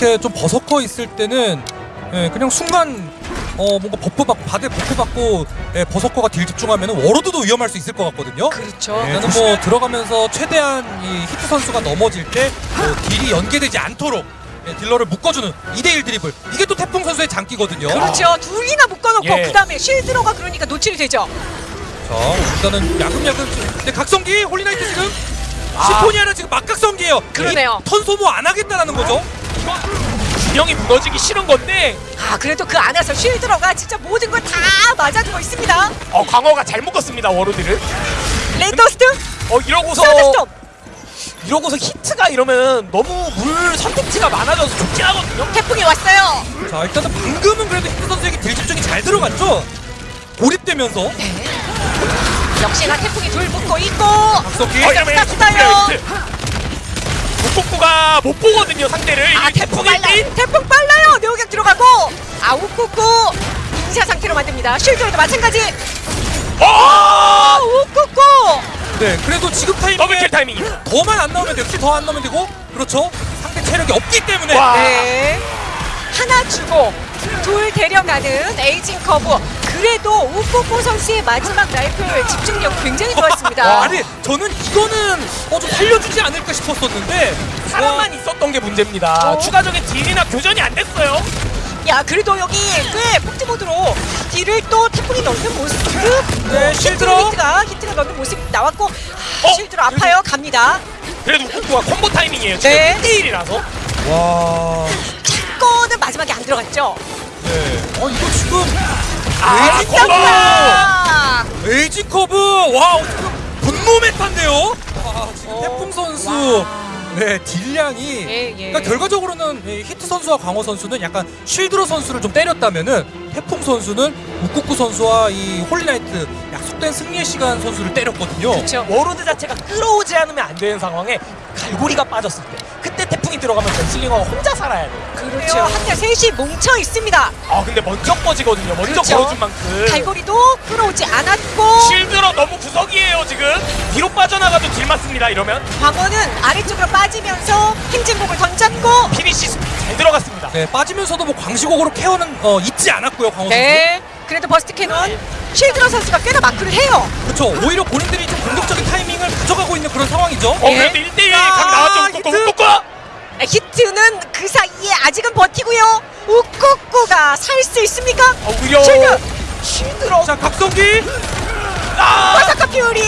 이렇게 좀 Berserker 있을 때는 예, 그냥 순간 어 뭔가 buff 받고 바닥에 buff 받고 예, Berserker가 deal 집중하면 Warlord도 위험할 수 있을 것 같거든요. 그렇죠. 예, 나는 뭐 들어가면서 최대한 이 히트 선수가 넘어질 때 뭐 deal이 연계되지 않도록 예, 딜러를 묶어주는 2대1 드리블 이게 또 태풍 선수의 장기거든요. 그렇죠. 둘이나 묶어놓고 예. 그 다음에 쉴드로가 그러니까 노출이 되죠. 자 일단은 야금야금 근데 각성기 Holy Knight 지금 아. Symphonia는 지금 막각성기예요. 그러네요. 이 턴 소모 안 하겠다라는 거죠. 균형이 무너지기 싫은 건데 아 그래도 그 안에서 쉴드로가 진짜 모든 걸 다 맞아주고 있습니다. 어 광어가 잘 묶었습니다 Warlord를 랜더스트, 어 이러고서. 이러고서 히트가 이러면 너무 물 선택지가 많아져서 좋긴 하거든요 태풍이 왔어요. 자 일단은 방금은 그래도 히트 선수에게 deal 집중이 잘 들어갔죠. 고립되면서 네. 역시나 태풍이 둘 묶고 있고 각성기 어 땄어요. 북북구가 못 보거든요 상대를 아 태풍 태풍이 빨라요. 태풍 빨라요. 내오격 들어가고 아우쿠쿠 인사 상태로 만듭니다. 쉴드로도 마찬가지. 어! 아 우쿠쿠. 네 그래도 지금 타이밍에 더블킬 타이밍 더만 안 나오면 되고 더안 나오면 되고 그렇죠. 상대 체력이 없기 때문에 와. 네. 하나 주고 둘 데려가는 에이징 커브. 그래도 우쿠쿠 선수의 마지막 라이플 집중력 굉장히 좋았습니다. 와, 아니 저는 이거는 어, 좀 살려주지 않을까 싶었었는데 사람만 있었던 게 문제입니다 어? 추가적인 딜이나 교전이 안 됐어요 야 그래도 여기 꽤 폭지 모드로 딜을 또 태풍이 넣는 모습 네, 실드로. 히트가 히트가 넣는 모습 나왔고 아, 어? 실드로 아파요 갑니다 그래도 북북구가 콤보 타이밍이에요 지금 네. 1대1이라서 와 사건은 마지막에 안 들어갔죠 네. 어 이거 지금 아 에이징 콤보 아, 에이지 커브. 와 지금 분노 meta인데요. 아, 지금 어, 태풍 선수. 네 deal량이. 예, 예. 그러니까 결과적으로는 이 히트 선수와 광호 선수는 약간 쉴드로 선수를 좀 때렸다면은 태풍 선수는 우쿠쿠 선수와 이 Holy Knight 약속된 승리의 시간 선수를 때렸거든요. 그렇죠 Warlord 자체가 끌어오지 않으면 안 되는 상황에 갈고리가 빠졌을 때 태풍이 들어가면 Gunslinger가 혼자 살아야 돼요 그렇죠 근데 셋이 뭉쳐 있습니다 아 근데 먼저 꺼지거든요 먼저 그렇죠. 걸어준 만큼 갈고리도 끌어오지 않았고 실드로 너무 구석이에요 지금 뒤로 빠져나가도 deal 맞습니다 이러면 광어는 아래쪽으로 빠지면서 행진곡을 던졌고 finish 잘 들어갔습니다 네 빠지면서도 뭐 광시곡으로 care는 어, 잊지 않았고요 광호 선수. 네 그래도 Burst Cannon 쉴드로 선수가 꽤나 마크를 해요 그렇죠. 오히려 본인들이 좀 공격적인 타이밍을 가져가고 있는 그런 상황이죠. 어 예. 그래도 1대1 아, 각 나왔죠 히 아직은 버티고요. 우쿠쿠가 살 수 있습니까? 어 오히려 shield! 실드로 자 각성기 아! Berserker Fury!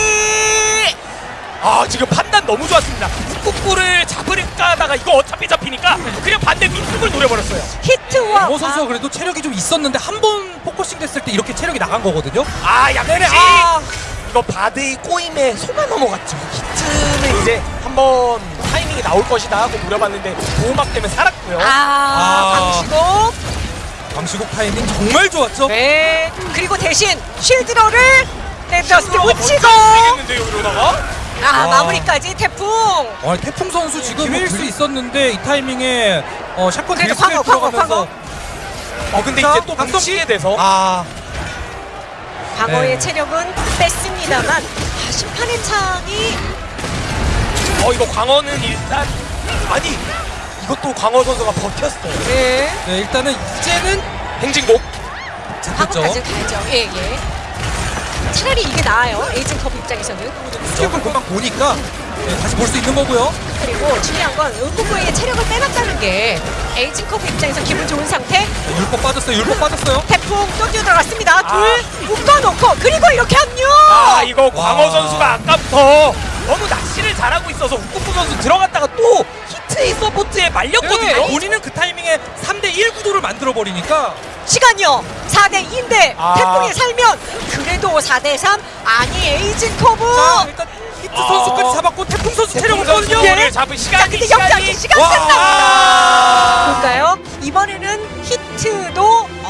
아 지금 판단 너무 좋았습니다 꾹꾹을 잡으려까 하다가 이거 어차피 잡히니까 그냥 반대 윗쪽을 노려버렸어요 히트와 광호 선수가 그래도 체력이 좀 있었는데 한 번 focusing 됐을 때 이렇게 체력이 나간 거거든요. 아 양대리 아. 이거 Bard의 꼬임에 속아 넘어갔죠 히트는 이제 한번 타이밍이 나올 것이다 하고 노려봤는데 보호막 때문에 살았고요. 아, 아. 강시고 광시곡 타이밍 정말 좋았죠. 네. 그리고 대신 쉴드로를 랜더스트 묻히고. 되겠는데요 이러다가? 아 와. 마무리까지 태풍. 아, 태풍 선수 지금 기회일 수. 있었는데 이 타이밍에 어, 샷건 광어, 광어, 들어가면서 어. 근데 자, 이제 또 방치에 대해서. 아. 방어의 네. 체력은 뺐습니다만 아, 심판의 창이 어 이거 광어는 일단 아니 이것도 광어 선수가 버텼어요 네 네, 일단은 이제는 행진곡 잡혔죠. 방어까지 가죠 예 예 차라리 이게 나아요 에이징 커브 입장에서는 스텝을 금방 보니까 네, 다시 볼 수 있는 거고요. 그리고 중요한 건 은구구의 체력을 빼놨다는 게 에이징 커브 입장에서 기분 좋은 상태 네, 율법 빠졌어요. 율법 빠졌어요. 태풍 또 뛰어들어갔습니다 아. 둘 묶어놓고 그리고 이렇게 합류 아 이거 광어 와. 선수가 아까부터 너무 낚시를 잘하고 있어서 우쿠쿠 선수 들어갔다가 또 히트의 서포트에 말렸거든요 네, 본인은 그 타이밍에 3대1 구도를 만들어 버리니까 시간이요 4대2인데 아. 태풍이 살면 그래도 4대3 아니 aging curve 자, 일단 히트 아. 선수까지 잡았고 태풍 선수 체력 태풍 선수 없거든요. 를 잡은 자 시간이 근데 시간이 시간 와. 끝납니다 볼까요? 이번에는 히트도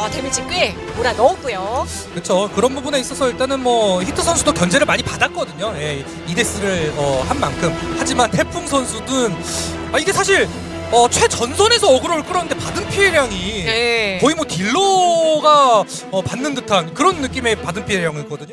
어, 데미지 꽤 몰아 넣었고요 그렇죠. 그런 부분에 있어서 일단은 뭐 히트 선수도 견제를 많이 받았거든요. 예, 이 death를 어, 한 만큼. 하지만 태풍 선수는 아, 이게 사실 어, 최전선에서 어그로를 끌었는데 받은 피해량이 네. 거의 뭐 딜러가 어, 받는 듯한 그런 느낌의 받은 피해량이었거든요.